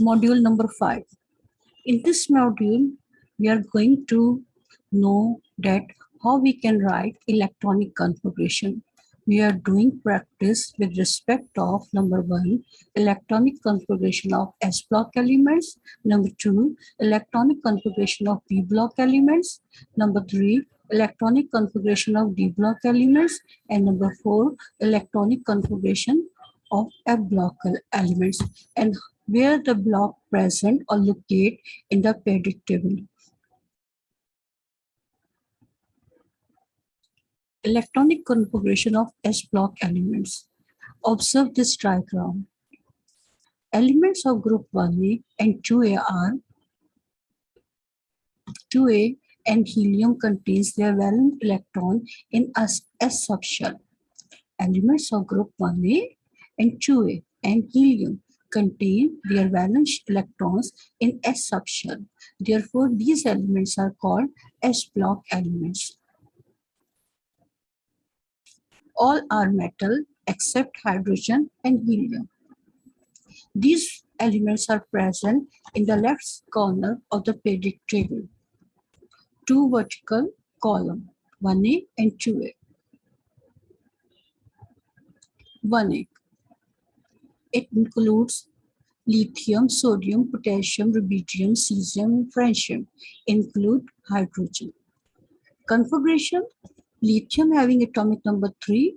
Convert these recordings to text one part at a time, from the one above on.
module number 5. In this module, we are going to know that how we can write electronic configuration. We are doing practice with respect of number one, electronic configuration of S block elements. Number two, electronic configuration of P block elements. Number three, electronic configuration of D block elements. And number four, electronic configuration of F block elements and where the block present or locate in the periodic table. Electronic configuration of S block elements. Observe this diagram. Elements of group 1A and 2A are 2A and helium contains their valence electron in S, S subshell. Elements of group 1A and 2A and helium contain their valence electrons in S subshell. Therefore, these elements are called S block elements. All are metal except hydrogen and helium. These elements are present in the left corner of the periodic table. Two vertical column, 1A and 2A. 1A it includes lithium, sodium, potassium, rubidium, cesium, francium, include hydrogen. Configuration, lithium having atomic number 3,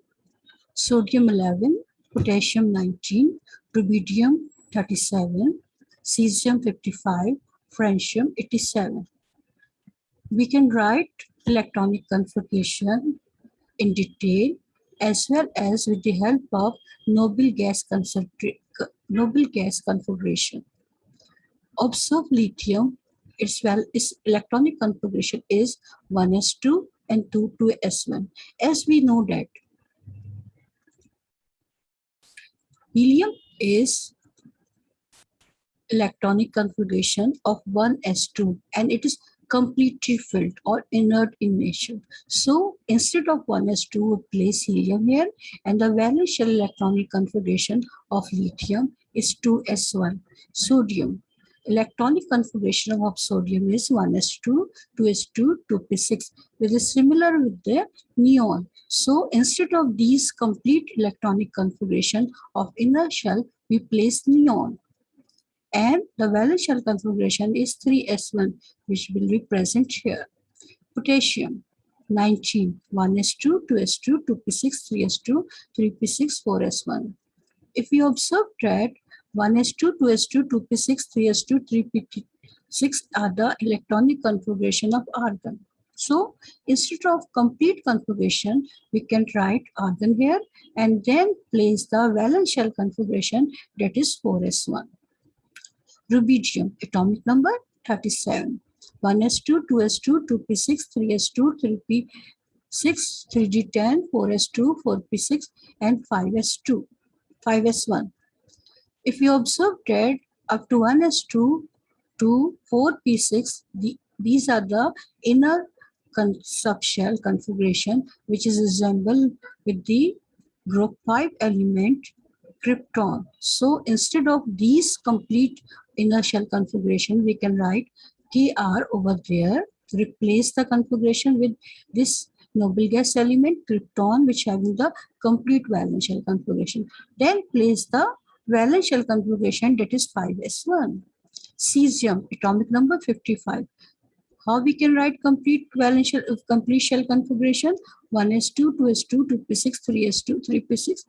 sodium 11, potassium 19, rubidium 37, cesium 55, francium 87. We can write electronic configuration in detail as well as with the help of noble gas noble gas configuration. Observe lithium, its, well, its electronic configuration is 1s2 and 2 2s1. As we know that helium is electronic configuration of 1s2 and it is completely filled or inert in nature. So instead of 1s2, we place helium here and the valence shell electronic configuration of lithium is 2s1. Sodium. Electronic configuration of sodium is 1s2, 2s2, 2p6, which is similar with the neon. So instead of these complete electronic configuration of inner shell, we place neon and the valence shell configuration is 3s1 which will be present here. Potassium 19 1s2 2s2 2p6 3s2 3p6 4s1 if we observe that 1s2 2s2 2p6 3s2 3p6 are the electronic configuration of argon. So instead of complete configuration, we can write argon here and then place the valence shell configuration that is 4s1 rubidium atomic number 37 1s2 2s2 2p6 3s2 3p6 3d10 4s2 4p6 and 5s2 5s1 if you observe that up to 1s2 to 4p6 the, these are the inner subshell configuration which is resembled with the group 5 element krypton. So instead of these complete inner shell configuration, we can write Kr over there, to replace the configuration with this noble gas element, krypton, which having the complete valence shell configuration. Then place the valence shell configuration that is 5s1. Cesium, atomic number 55. How we can write complete valence shell, uh, complete shell configuration? 1s2, 2s2, 2p6, 3s2, 3p6,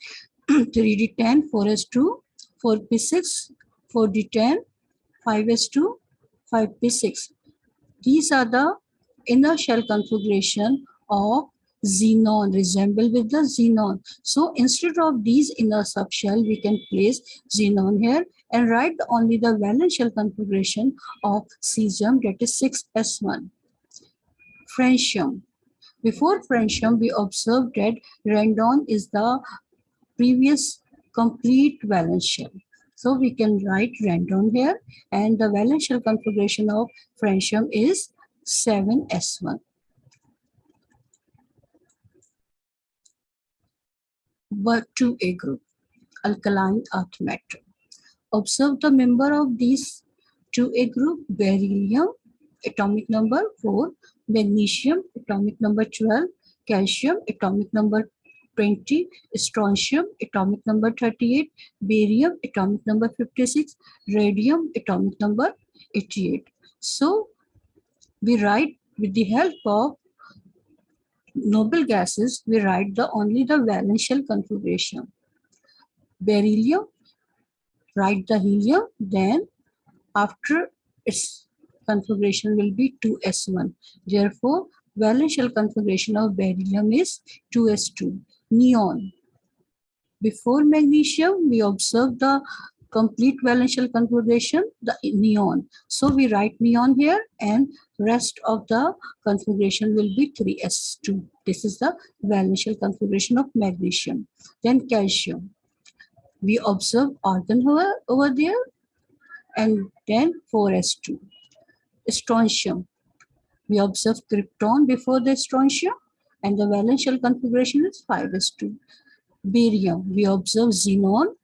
3d10, 4s2, 4p6, 4d10, 5s2, 5p6. These are the inner shell configuration of xenon resemble with the xenon. So instead of these inner subshell, we can place xenon here and write only the valence shell configuration of cesium that is 6s1. Francium. Before francium, we observed that radon is the previous complete valence shell. So we can write radon here and the valence shell configuration of francium is 7s1. But to a group, alkaline earth metal. Observe the member of these to a group beryllium atomic number 4 magnesium atomic number 12 calcium atomic number 20 strontium atomic number 38 barium atomic number 56 radium atomic number 88 so we write with the help of noble gases we write the only the valence shell configuration. Beryllium write the helium then after its configuration will be 2s1 therefore valence shell configuration of beryllium is 2s2 neon. Before magnesium we observe the complete valence shell configuration the neon. So we write neon here and rest of the configuration will be 3s2 this is the valence shell configuration of magnesium. Then calcium. We observe argon over, over there and then 4s2 strontium. We observe krypton before the strontium and the valence shell configuration is 5s2 barium we observe xenon.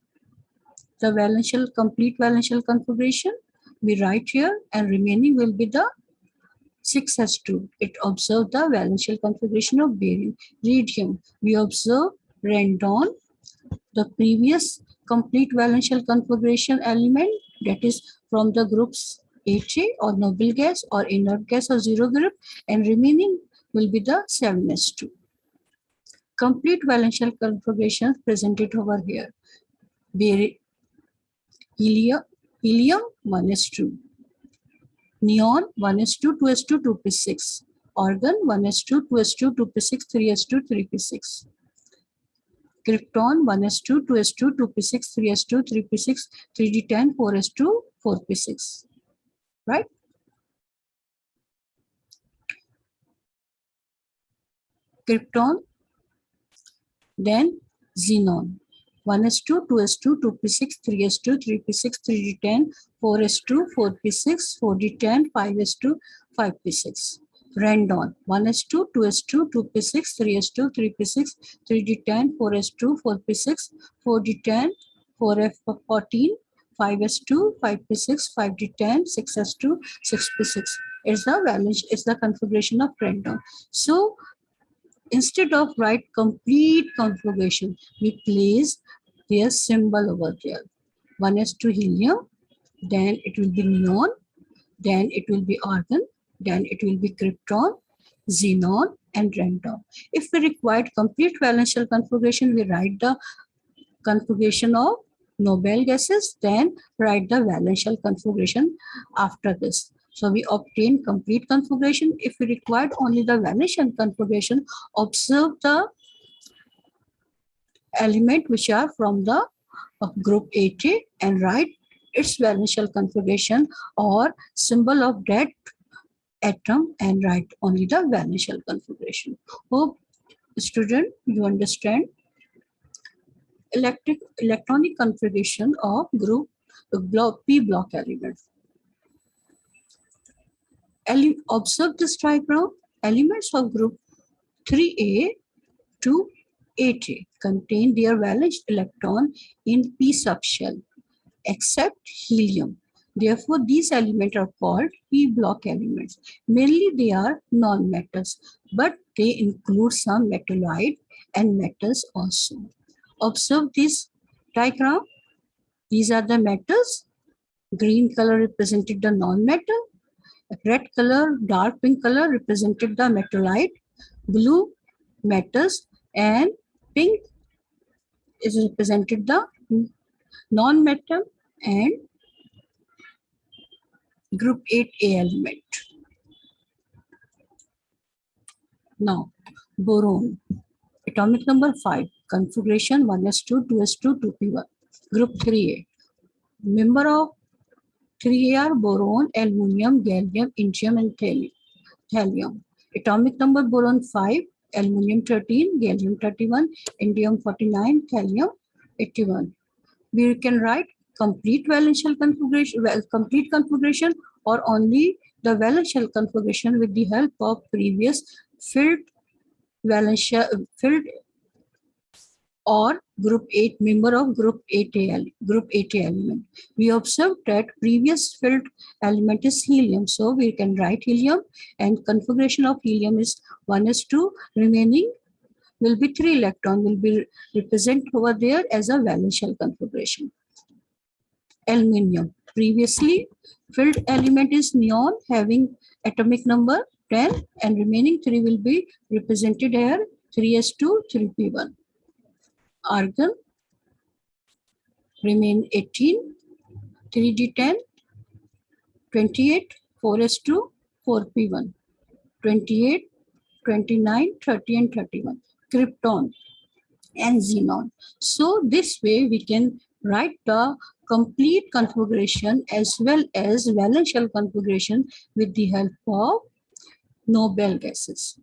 The valence shell complete valence shell configuration we write here and remaining will be the 6s2 it observe the valence shell configuration of barium radium we observe randon. The previous complete valence shell configuration element that is from the groups 8A or noble gas or inert gas or zero group and remaining will be the 7s2. Complete valence shell configuration presented over here. Helium, helium 1s2. Neon 1s2, 2s2, 2p6. Argon 1s2, 2s2, 2p6, 3s2, 3p6. Krypton 1s2, 2s2, 2p6, 3s2, 3p6, 3d10, 4s2, 4p6. Right? Krypton, then xenon. 1s2, 2s2, 2p6, 3s2, 3p6, 3d10, 4s2, 4p6, 4d10, 5s2, 5p6 randon 1s2 2s2 2p6 3s2 3p6 3d10 4s2 4p6 4d10 4f14 5s2 5p6 5d10 6s2 6p6 is the valence is the configuration of randon so instead of write complete configuration we place their symbol over there one is to helium then it will be neon then it will be argon then it will be krypton, xenon, and randon. If we required complete valence shell configuration, we write the configuration of noble gases, then write the valence shell configuration after this. So we obtain complete configuration. If we required only the shell configuration, observe the element which are from the uh, group 8A and write its valence shell configuration or symbol of that atom and write only the valence shell configuration. Hope student you understand electric electronic configuration of group block p block elements. Observe this diagram. Elements of group 3a to 8a contain their valence electron in p subshell except helium Therefore, these elements are called p-block elements. Mainly they are non-metals, but they include some metalloid and metals also. Observe this diagram. These are the metals. Green color represented the non-metal. Red color, dark pink color represented the metalloid. Blue metals and pink is represented the non-metal and group 8A element. Now, boron, atomic number 5, configuration 1s2, 2s2, 2p1, group 3A. Member of 3A are boron, aluminium, gallium, indium, and thallium. Atomic number boron 5, aluminium 13, gallium 31, indium 49, thallium 81. We can write complete valence shell configuration, well, complete configuration or only the valence shell configuration with the help of previous filled valence shell, filled or group 8 member of group 8 group 8 element. We observed that previous filled element is helium so we can write helium and configuration of helium is 1 is 2 remaining will be 3 electron will be represent over there as a valence shell configuration. Aluminium previously filled element is neon having atomic number 10 and remaining 3 will be represented here 3s2 3p1 argon remain 18 3d10 28 4s2 4p1 28 29 30 and 31 krypton and xenon so this way we can write the complete configuration as well as valence shell configuration with the help of noble gases.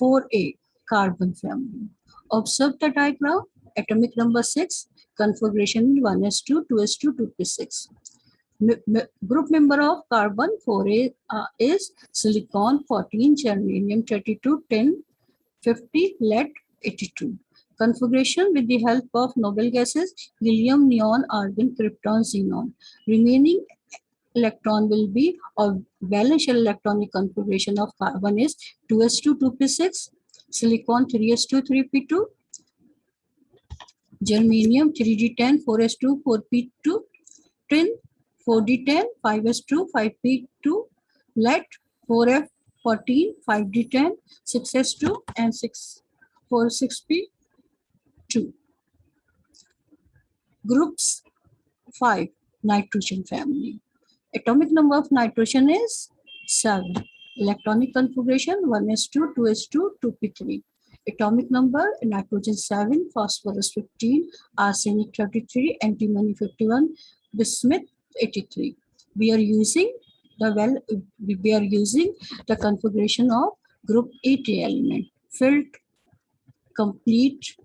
4a carbon family Observe the diagram. Atomic number 6, configuration 1s2, 2s2, 2p6. M group member of carbon 4a uh, is silicon 14, germanium 32, tin, 50, lead 82. Configuration with the help of noble gases, helium, neon, argon, krypton, xenon. Remaining electron will be a valence electronic configuration of carbon is 2s2, 2p6, silicon 3s2 3p2 germanium 3d10 4s2 4p2 tin 4d10 5s2 5p2 lead 4f 14 5d10 6s2 and 6 4 6p2 groups 5 nitrogen family. Atomic number of nitrogen is 7 Electronic configuration 1s2, 2s2, 2p3. Atomic number nitrogen 7, phosphorus 15, arsenic 33, antimony 51, bismuth 83. We are using the well we are using the configuration of group 8 element filled complete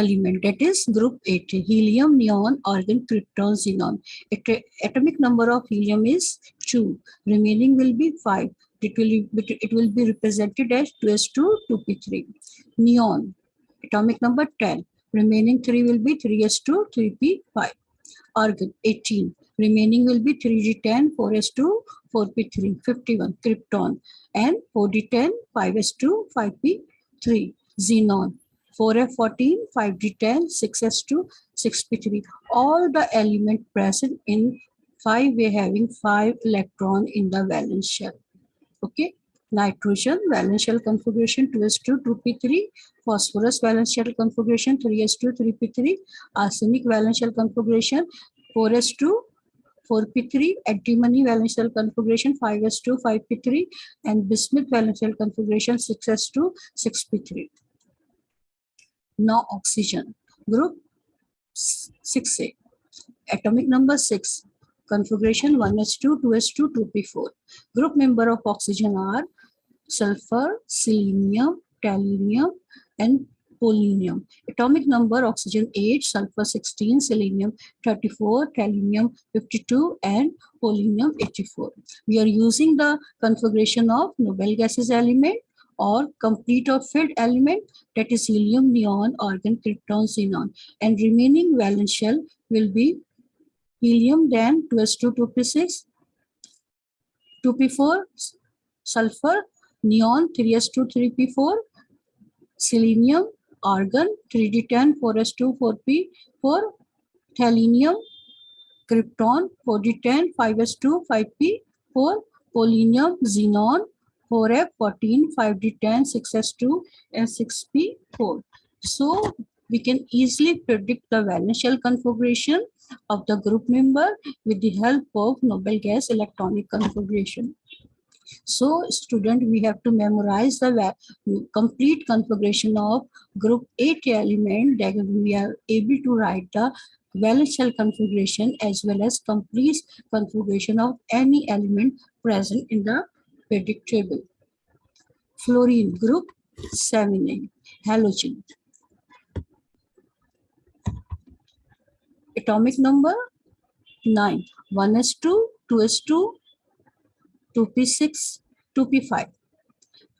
element that is group 8 helium neon argon krypton xenon. At atomic number of helium is 2 remaining will be 5 it will be, it will be represented as 2s2 2p3 neon atomic number 10 remaining 3 will be 3s2 3p5 argon 18 remaining will be 3d10 4s2 4p3 51 krypton and 4d10 5s2 5p3 xenon 4F14, 5D10, 6S2, 6P3. All the element present in 5 way having 5 electron in the valence shell. Okay. Nitrogen valence shell configuration 2s2, 2p3, phosphorus valence shell configuration 3s2, 3p3, arsenic valence shell configuration 4s2, 4p3, antimony valence shell configuration 5s2, 5p3, and bismuth valence shell configuration 6s2, 6p3 no oxygen. Group 6A. Atomic number 6. Configuration 1s2, 2s2, 2p4. Group member of oxygen are sulfur, selenium, tellurium, and polonium. Atomic number oxygen 8, sulfur 16, selenium 34, tellurium 52, and polonium 84. We are using the configuration of noble gases element or complete or filled element that is helium, neon, argon, krypton, xenon. And remaining valence shell will be helium then 2s2 2p6 2p4 sulfur neon 3s2 3p4 selenium argon 3d10 4s2 4p4 tellurium krypton 4d10 5s2 5p4 polonium xenon 4F, 14, 5D10, 6S2, and 6P4. So we can easily predict the valence shell configuration of the group member with the help of noble gas electronic configuration. So student, we have to memorize the complete configuration of group 8 element that we are able to write the valence shell configuration as well as complete configuration of any element present in the periodic table. Fluorine group 7 halogen. Atomic number 9. 1s2, 2s2, 2p6, 2p5.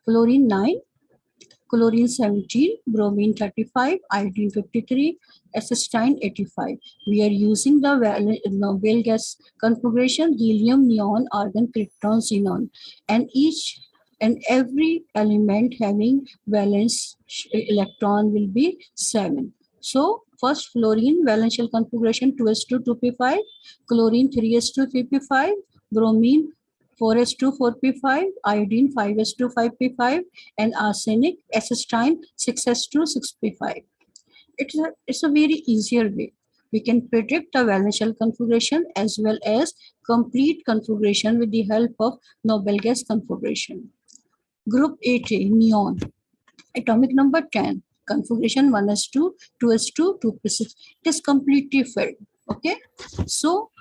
Fluorine 9. Chlorine 17, bromine 35, iodine 53, astatine 85. We are using the uh, noble gas configuration, helium, neon, argon, krypton, xenon. And each and every element having valence electron will be 7. So first fluorine valence shell configuration 2s2 2p5, chlorine 3s2 3p5, bromine 4s2 4p5, iodine 5s2 5p5, and arsenic astatine 6s2 6p5. It's a, it's a very easier way. We can predict the valence shell configuration as well as complete configuration with the help of noble gas configuration. Group 8A, neon. Atomic number 10. Configuration 1s2, 2s2, 2p6. It is completely filled. Okay. So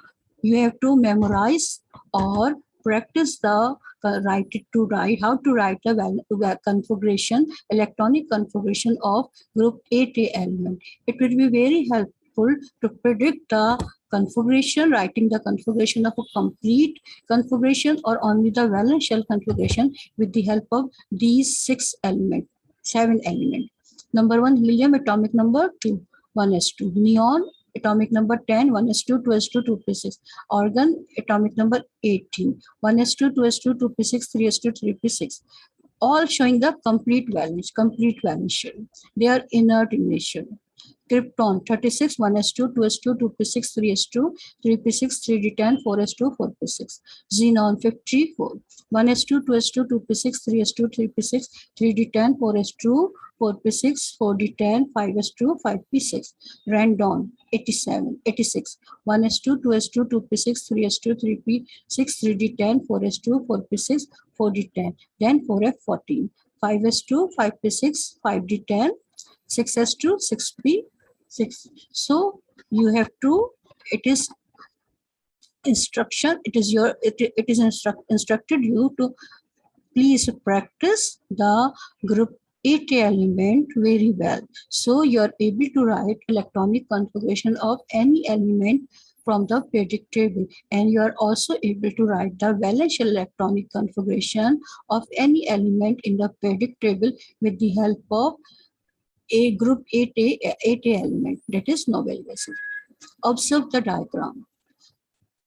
you have to memorize or practice the uh, write to write how to write the configuration electronic configuration of group 8a element it will be very helpful to predict the configuration, writing the configuration of a complete configuration or only the valence shell configuration with the help of these six elements, seven elements. Number one, helium atomic number two, one 1s2. Neon atomic number 10, 1s2, 2s2, 2p6. Argon atomic number 18, 1s2, 2s2, 2p6, 3s2, 3p6 all showing the complete valence, complete valence shell. They are inert in nature. Krypton 36, 1s2, 2s2, 2p6, 3s2, 3p6, 3d10, 4s2, 4p6. Xenon 54, 1s2, 2s2, 2p6, 3s2, 3p6, 3d10, 4s2, 4p6, 4d10, 5s2, 5p6. Radon 87, 86, 1s2, 2s2, 2p6, 3s2, 3p6, 3d10, 4s2, 4p6, 4d10, then 4f14, 5s2, 5p6, 5d10, 6s2, 6p, 6 so you have to it is instruction it is your it, it is instruct, instructed you to please practice the group 8 element very well so you are able to write electronic configuration of any element from the periodic table and you are also able to write the valence electronic configuration of any element in the periodic table with the help of a group 8A, 8A element, that is noble gases. Observe the diagram.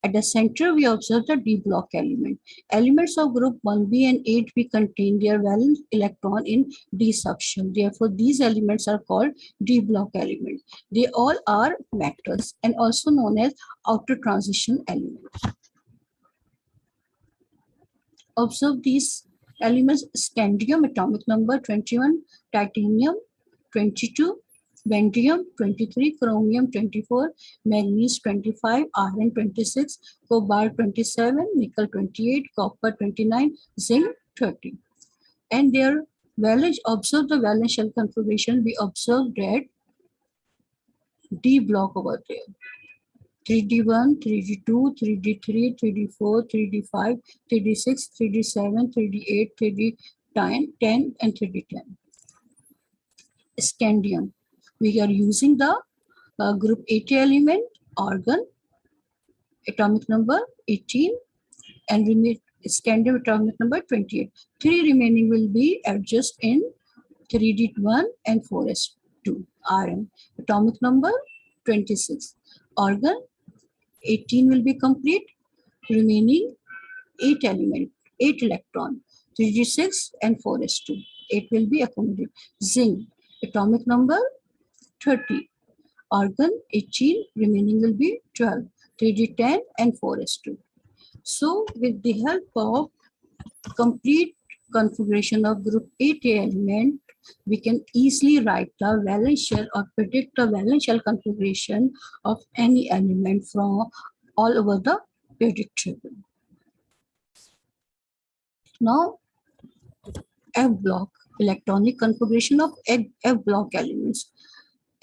At the center, we observe the D block element. Elements of group 1b and 8b contain their valence electron in D subshell. Therefore, these elements are called D block elements. They all are metals and also known as outer transition elements. Observe these elements scandium atomic number 21 titanium 22, barium 23, chromium 24, manganese 25, iron 26, cobalt 27, nickel 28, copper 29, zinc 30. And their valence, observe the valence shell configuration, we observe that D block over there. 3D1, 3D2, 3D3, 3D4, 3D5, 3D6, 3D7, 3D8, 3D10, 10, and 3D10 scandium. We are using the uh, group 80 element, argon, atomic number 18, and need scandium atomic number 28. Three remaining will be adjusted in 3D1 and 4s2, Rn. Atomic number 26. Argon 18 will be complete, remaining 8 element, 8 electron, 3d6 and 4s2. 8 will be accommodated. Zinc atomic number 30 argon 18 remaining will be 12 3d10 and 4s2 so with the help of complete configuration of group 8 element we can easily write the valence shell or predict the valence shell configuration of any element from all over the periodic table now f block electronic configuration of F block elements.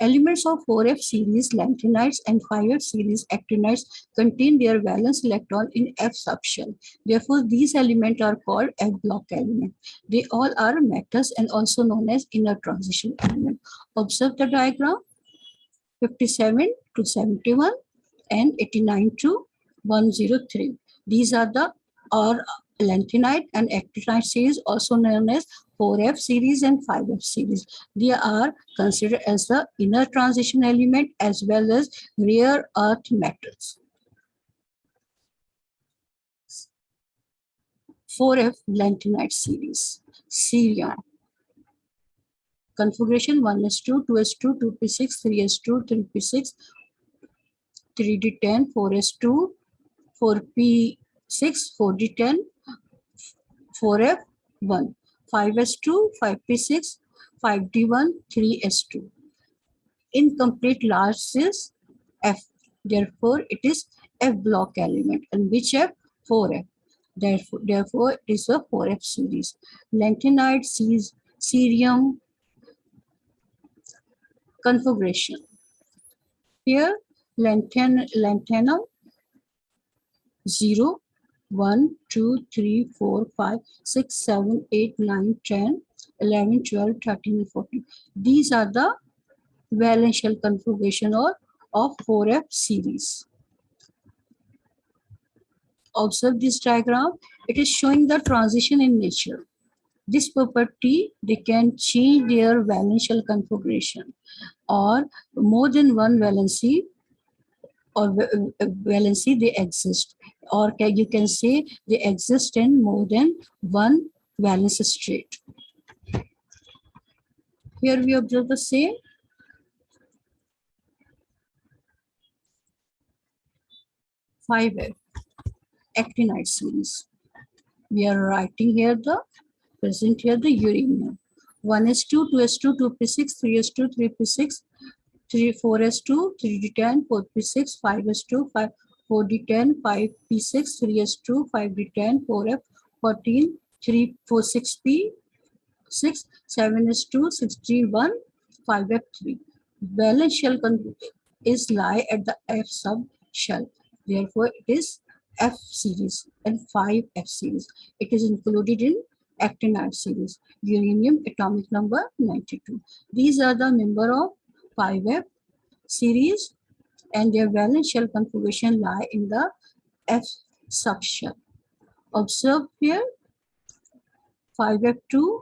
Elements of 4F series lanthanides and 5F series actinides contain their valence electron in F subshell. Therefore, these elements are called F block elements. They all are metals and also known as inner transition element. Observe the diagram 57 to 71 and 89 to 103. These are the or lanthanide and actinide series also known as 4F series and 5F series. They are considered as the inner transition element as well as rare earth metals. 4F lanthanide series, cerium. Configuration 1s2, 2s2, 2p6, 3s2, 3p6, 3d10, 4s2, 4p6, 4d10, 4f1, 5s2, 5p6, 5d1, 3s2. Incomplete large is f. Therefore, it is f block element and which f 4f. Therefore, therefore it is a 4f series. Lanthanide sees cerium configuration. Here, lanthan lanthanum 0, 1, 2, 3, 4, 5, 6, 7, 8, 9, 10, 11, 12, 13, and 14. These are the valence shell configuration or of 4F series. Observe this diagram. It is showing the transition in nature. This property, they can change their valence shell configuration or more than one valency or valency uh, they exist or you can say they exist in more than one valence state. Here we observe the same. Five actinides series. We are writing here the present here the uranium. 1s2, 2s2, 2p6, 3s2, 3p6, 3, 4s2, 3d10, 4p6, 5s2, 5, 4d10, 5p6, 3s2, 5d10, 4f, 14, 3, 4, 6p, 6, 7s2, 61, 5f3. Valence shell is lie at the F sub shell. Therefore, it is F series and 5F series. It is included in actinide series. Uranium atomic number 92. These are the member of 5F series and their valence shell configuration lie in the F subshell. Observe here 5F2,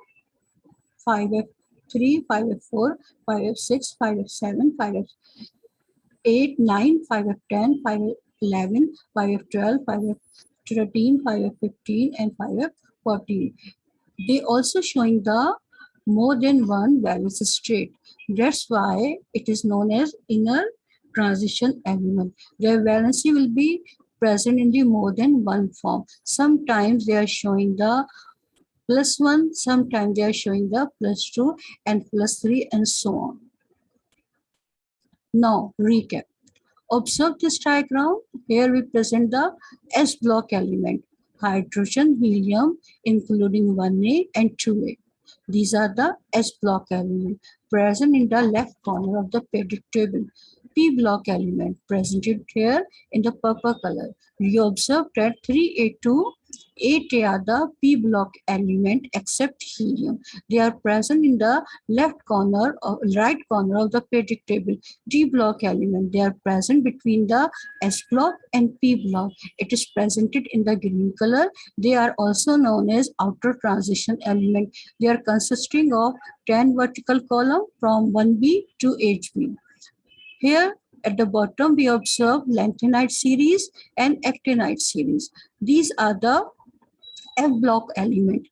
5F3, 5F4, 5F6, 5F7, 5F8, 9, 5F10, 5F11, 5F12, 5F13, 5F15, and 5F14. They also showing the more than one valence state. That's why it is known as inner transition element. Their valency will be present in the more than one form. Sometimes they are showing the plus one, sometimes they are showing the plus two and plus three and so on. Now, recap. Observe this diagram. Here we present the S block element, hydrogen, helium, including 1A and 2A. These are the S block element present in the left corner of the periodic table. P block element presented here in the purple color. We observe that 3A2 8 are the p block element except helium. They are present in the left corner or right corner of the periodic table. D block element, they are present between the S block and P block. It is presented in the green color. They are also known as outer transition element. They are consisting of 10 vertical column from 1B to 8B. Here at the bottom, we observe lanthanide series and actinide series. These are the F block element.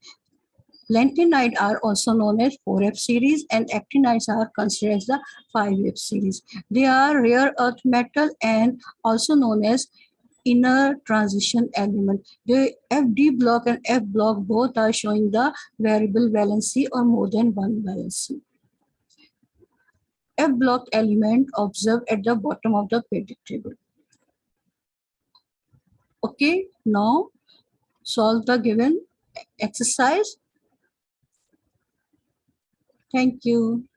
Lanthanide are also known as 4F series and actinides are considered as the 5F series. They are rare earth metal and also known as inner transition element. The FD block and F block both are showing the variable valency or more than one valency. F block element observed at the bottom of the periodic table. Okay, now solve the given exercise. Thank you.